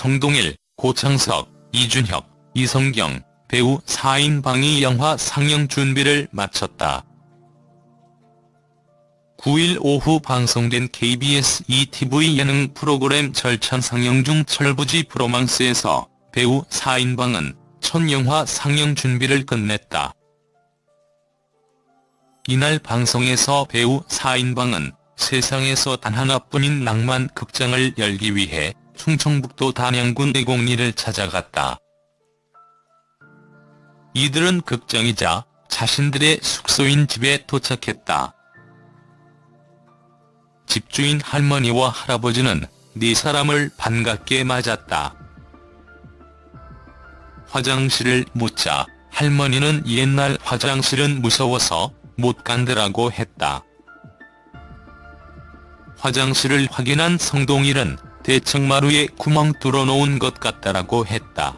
성동일, 고창석, 이준혁, 이성경, 배우 4인 방이 영화 상영 준비를 마쳤다. 9일 오후 방송된 KBS ETV 예능 프로그램 절찬 상영 중 철부지 프로망스에서 배우 4인방은 첫 영화 상영 준비를 끝냈다. 이날 방송에서 배우 4인방은 세상에서 단 하나뿐인 낭만 극장을 열기 위해 충청북도 단양군 대곡리를 찾아갔다. 이들은 극장이자 자신들의 숙소인 집에 도착했다. 집주인 할머니와 할아버지는 네 사람을 반갑게 맞았다. 화장실을 묻자 할머니는 옛날 화장실은 무서워서 못 간다라고 했다. 화장실을 확인한 성동일은 대청마루에 구멍 뚫어놓은 것 같다라고 했다.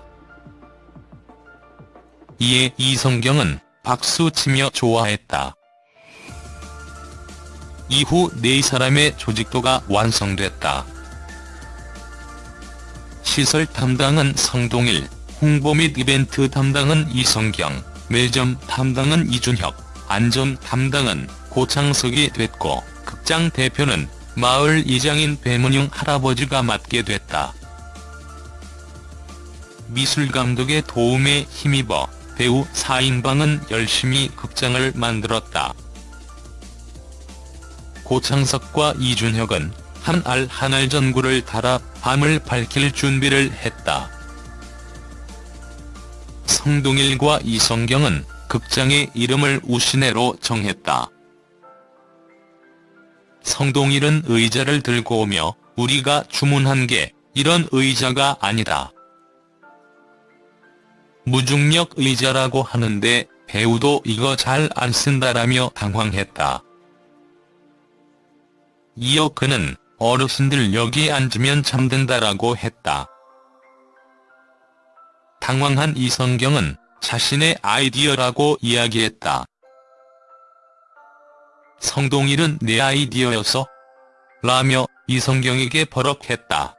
이에 이성경은 박수치며 좋아했다. 이후 네 사람의 조직도가 완성됐다. 시설 담당은 성동일, 홍보 및 이벤트 담당은 이성경, 매점 담당은 이준혁, 안전 담당은 고창석이 됐고 극장 대표는 마을 이장인 배문용 할아버지가 맡게 됐다. 미술감독의 도움에 힘입어 배우 4인방은 열심히 극장을 만들었다. 고창석과 이준혁은 한 알 한 알 전구를 달아 밤을 밝힐 준비를 했다. 성동일과 이성경은 극장의 이름을 우시네로 정했다. 성동일은 의자를 들고 오며 우리가 주문한 게 이런 의자가 아니다. 무중력 의자라고 하는데 배우도 이거 잘 안 쓴다라며 당황했다. 이어 그는 어르신들 여기 앉으면 잠든다라고 했다. 당황한 이성경은 자신의 아이디어라고 이야기했다. 성동일은 내 아이디어여서? 라며 이성경에게 버럭했다.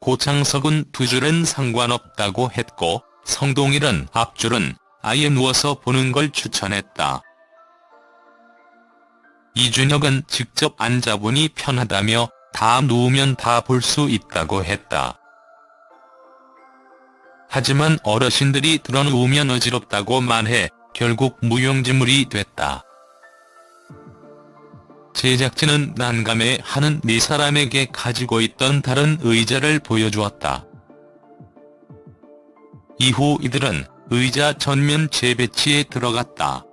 고창석은 두 줄은 상관없다고 했고 성동일은 앞줄은 아예 누워서 보는 걸 추천했다. 이준혁은 직접 앉아보니 편하다며 다 누우면 다 볼 수 있다고 했다. 하지만 어르신들이 드러누우면 어지럽다고 말해 결국 무용지물이 됐다. 제작진은 난감해 하는 네 사람에게 가지고 있던 다른 의자를 보여주었다. 이후 이들은 의자 전면 재배치에 들어갔다.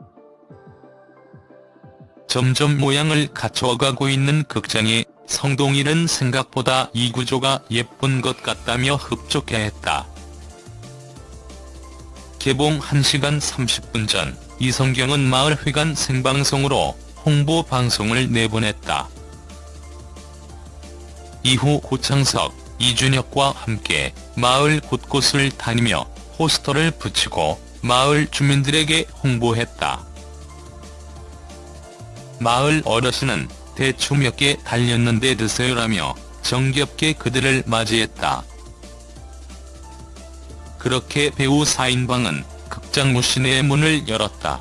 점점 모양을 갖춰가고 있는 극장에 성동일은 생각보다 이 구조가 예쁜 것 같다며 흡족해했다. 개봉 1시간 30분 전 이성경은 마을회관 생방송으로 홍보 방송을 내보냈다. 이후 고창석, 이준혁과 함께 마을 곳곳을 다니며 포스터를 붙이고 마을 주민들에게 홍보했다. 마을 어르신은 대충 몇 개 달렸는데 드세요라며 정겹게 그들을 맞이했다. 그렇게 배우 4인방은 극장 무신의 문을 열었다.